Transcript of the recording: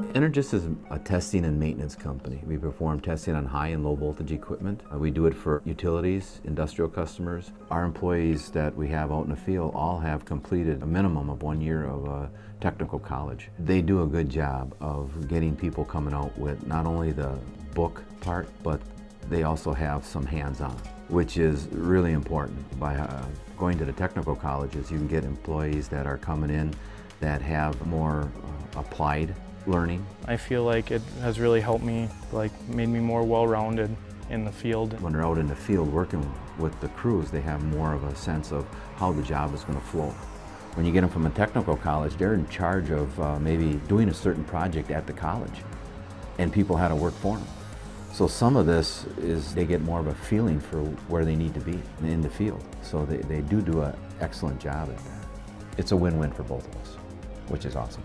Energis is a testing and maintenance company. We perform testing on high and low voltage equipment. Uh, we do it for utilities, industrial customers. Our employees that we have out in the field all have completed a minimum of one year of uh, technical college. They do a good job of getting people coming out with not only the book part, but they also have some hands-on, which is really important. By uh, going to the technical colleges, you can get employees that are coming in that have more uh, applied learning. I feel like it has really helped me, like made me more well-rounded in the field. When they're out in the field working with the crews, they have more of a sense of how the job is going to flow. When you get them from a technical college, they're in charge of uh, maybe doing a certain project at the college, and people had to work for them. So some of this is they get more of a feeling for where they need to be in the field. So they, they do do an excellent job at that. It's a win-win for both of us, which is awesome.